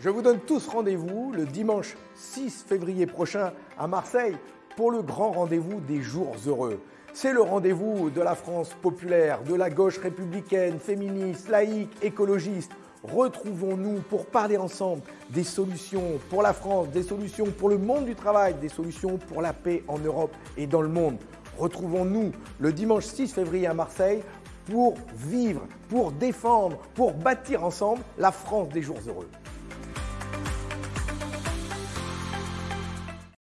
Je vous donne tous rendez-vous le dimanche 6 février prochain à Marseille pour le grand rendez-vous des jours heureux. C'est le rendez-vous de la France populaire, de la gauche républicaine, féministe, laïque, écologiste. Retrouvons-nous pour parler ensemble des solutions pour la France, des solutions pour le monde du travail, des solutions pour la paix en Europe et dans le monde. Retrouvons-nous le dimanche 6 février à Marseille pour vivre, pour défendre, pour bâtir ensemble la France des jours heureux.